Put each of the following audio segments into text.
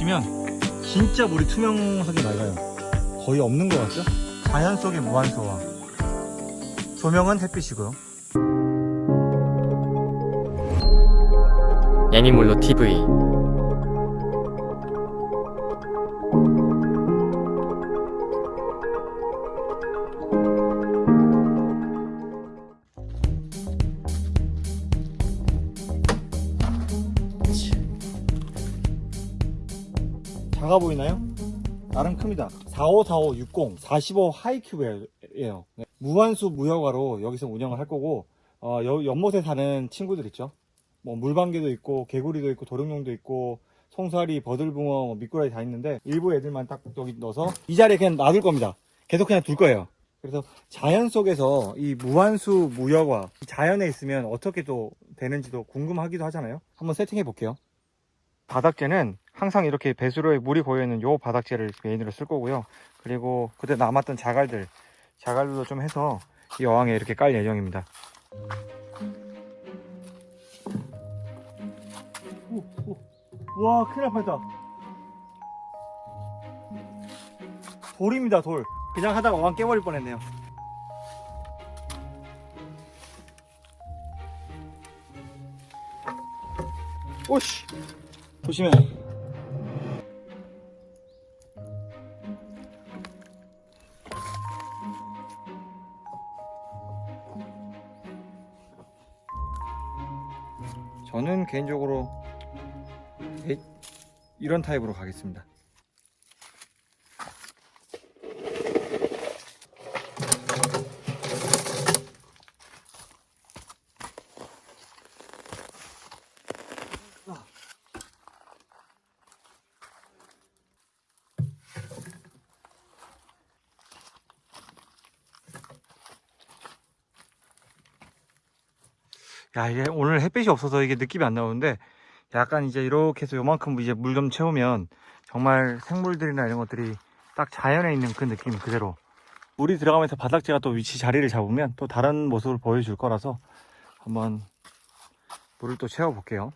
보시면 진짜 물이 투명하게 맑아요. 거의 없는 것 같죠? 자연 속의 무한소화. 조명은 햇빛이고요. 애니몰로 TV 작아 보이나요? 나름 큽니다. 4545 60 45 하이큐브예요. 네. 무한수 무허가로 여기서 운영을 할 거고 어, 여- 연못에 사는 친구들 있죠. 뭐 물방개도 있고 개구리도 있고 도룡뇽도 있고 송사리, 버들붕어, 뭐 미꾸라지 다 있는데 일부 애들만 딱 여기 넣어서 이 자리에 그냥 놔둘 겁니다. 계속 그냥 둘 거예요. 그래서 자연 속에서 이 무한수 무여과 자연에 있으면 어떻게 또 되는지도 궁금하기도 하잖아요. 한번 세팅해 볼게요. 바닥재는 항상 이렇게 배수로에 물이 고여있는 요 바닥재를 메인으로 쓸 거고요. 그리고 그때 남았던 자갈들, 자갈들도 좀 해서 이 어항에 이렇게 깔 예정입니다. 오, 오. 와, 큰일 날 뻔했다. 돌입니다, 돌. 그냥 하다가 어항 깨버릴 뻔했네요. 오씨! 조심해. 저는 개인적으로 에- 이런 타입으로 가겠습니다. 야, 이게 오늘 햇빛이 없어서 이게 느낌이 안 나오는데 약간 이제 이렇게 해서 요만큼 이제 물 좀 채우면 정말 생물들이나 이런 것들이 딱 자연에 있는 그 느낌 그대로 물이 들어가면서 바닥재가 또 위치 자리를 잡으면 또 다른 모습을 보여줄 거라서 한번 물을 또 채워 볼게요.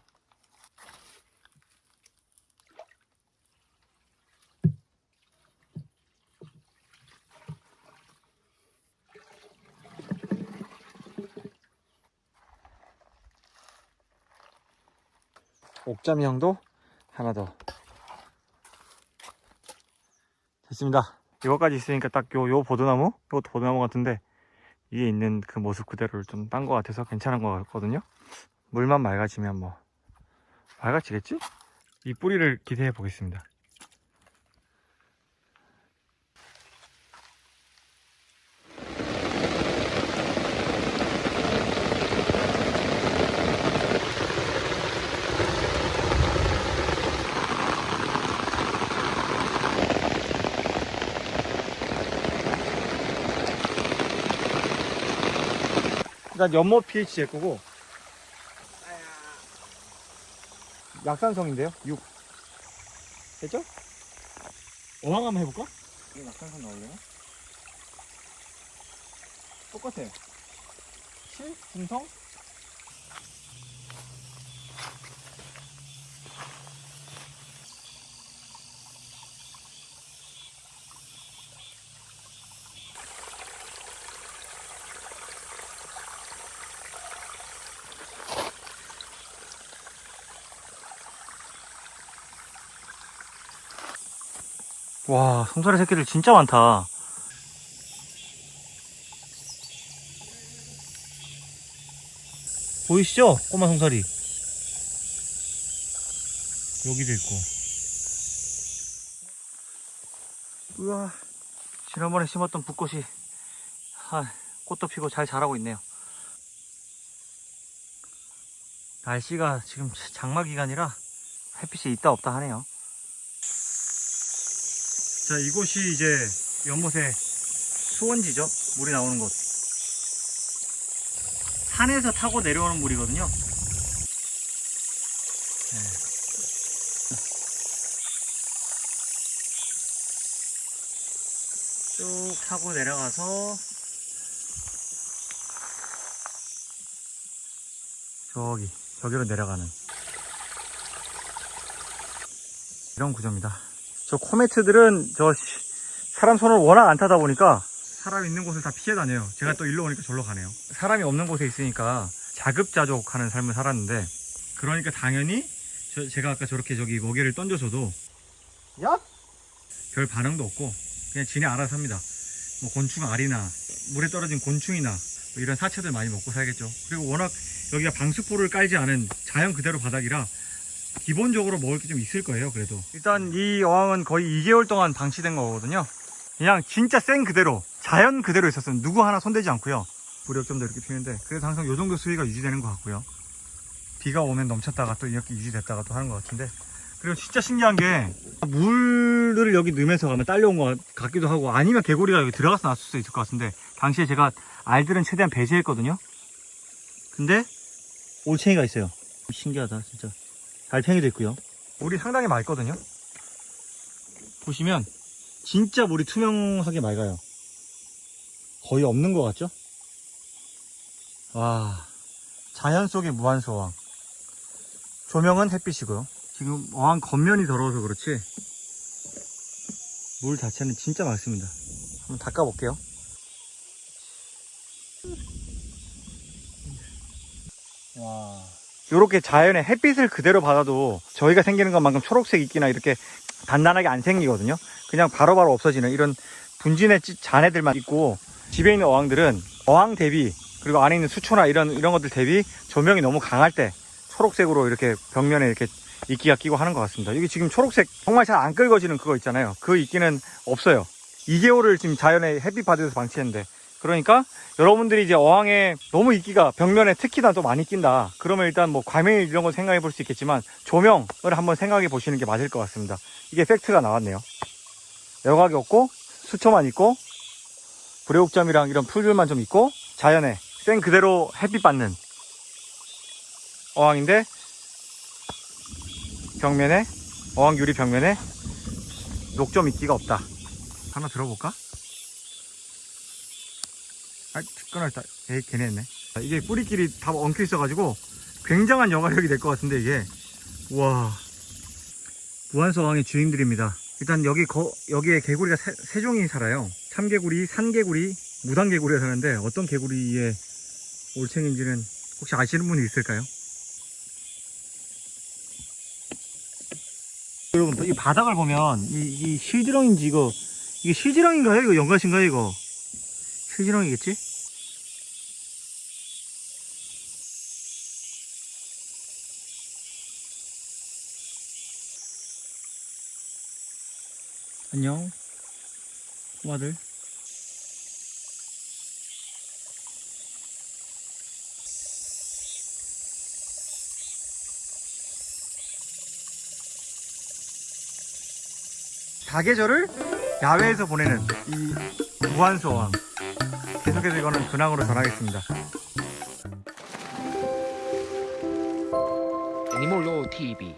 옥잠형도 하나 더. 됐습니다. 이거까지 있으니까 딱 요 요 보드나무? 이것도 보드나무 같은데 위에 있는 그 모습 그대로를 좀 딴 것 같아서 괜찮은 것 같거든요. 물만 맑아지면 뭐 맑아지겠지? 이 뿌리를 기대해 보겠습니다 일단 연못 pH 제 거고 약산성인데요 6 됐죠? 어항 한번 해볼까? 이게 약산성 나오려나? 똑같아 7? 중성? 와, 송사리 새끼들 진짜 많다. 보이시죠? 꼬마 송사리. 여기도 있고. 우와, 지난번에 심었던 붓꽃이, 아, 꽃도 피고 잘 자라고 있네요. 날씨가 지금 장마 기간이라 햇빛이 있다 없다 하네요. 자, 이곳이 이제 연못의 수원지죠? 물이 나오는 곳. 산에서 타고 내려오는 물이거든요. 네. 쭉 타고 내려가서 저기, 저기로 내려가는. 이런 구조입니다. 저 코메트들은 저 시- 사람 손을 워낙 안 타다 보니까 사람 있는 곳을 다 피해 다녀요. 제가 또 일로 오니까 절로 가네요. 사람이 없는 곳에 있으니까 자급자족하는 삶을 살았는데 그러니까 당연히 저- 제가 아까 저렇게 저기 먹이를 던져줘도 야! 별 반응도 없고 그냥 지네 알아서 합니다. 뭐 곤충 알이나 물에 떨어진 곤충이나 뭐 이런 사체들 많이 먹고 살겠죠. 그리고 워낙 여기가 방수포를 깔지 않은 자연 그대로 바닥이라 기본적으로 먹을 게 좀 있을 거예요. 그래도 일단 이 어항은 거의 2개월 동안 방치된 거거든요. 그냥 진짜 생 그대로 자연 그대로 있었어요. 누구 하나 손대지 않고요. 부력점도 이렇게 피는데 그래서 항상 요 정도 수위가 유지되는 것 같고요. 비가 오면 넘쳤다가 또 이렇게 유지됐다가 또 하는 것 같은데 그리고 진짜 신기한 게 물을 여기 넣으면서 가면 딸려온 것 같기도 하고 아니면 개구리가 여기 들어가서 났을 수도 있을 것 같은데 당시에 제가 알들은 최대한 배제했거든요 근데 올챙이가 있어요 신기하다 진짜 달팽이도 있고요. 물이 상당히 맑거든요. 보시면 진짜 물이 투명하게 맑아요. 거의 없는 것 같죠? 와 자연 속의 무한소왕. 조명은 햇빛이고요. 지금 어항 겉면이 더러워서 그렇지 물 자체는 진짜 맑습니다. 한번 닦아볼게요. 와 이렇게 자연의 햇빛을 그대로 받아도 저희가 생기는 것만큼 초록색 이끼나 이렇게 단단하게 안 생기거든요 그냥 바로바로 없어지는 이런 분진의 찌- 잔해들만 있고 집에 있는 어항들은 어항 대비 그리고 안에 있는 수초나 이런 이런 것들 대비 조명이 너무 강할 때 초록색으로 이렇게 벽면에 이렇게 이끼가 끼고 하는 것 같습니다. 여기 지금 초록색 정말 잘 안 긁어지는 그거 있잖아요. 그 이끼는 없어요. 2개월을 지금 자연의 햇빛 받으면서 방치했는데 그러니까 여러분들이 이제 어항에 너무 이끼가 벽면에 특히나 또 많이 낀다. 그러면 일단 뭐 과메일 이런 거 생각해 볼 수 있겠지만 조명을 한번 생각해 보시는 게 맞을 것 같습니다. 이게 팩트가 나왔네요. 여각이 없고 수초만 있고 불애옥점이랑 이런 풀들만 좀 있고 자연에 생 그대로 햇빛 받는 어항인데 벽면에 어항 유리 벽면에 녹점 있기가 없다. 하나 들어볼까? 아, 끊어졌다. 에이, 걔네. 아, 이게 뿌리끼리 다 엉켜 있어가지고 굉장한 여가력이 될 것 같은데 이게 와 무한소 어항의 주인들입니다. 일단 여기 거, 여기에 개구리가 세, 세 종이 살아요. 참개구리, 산개구리, 무당개구리가 사는데 어떤 개구리의 올챙인지는 혹시 아시는 분이 있을까요? 여러분 이 바닥을 보면 이, 이 실지렁인지 이거 이게 실지렁인가요? 이거 연가신가요? 이거 실지렁이겠지? 안녕 꼬마들 사계절을 야외에서 보내는 이 무한소왕 계속해서 이거는 근황으로 전하겠습니다. 애니몰로 TV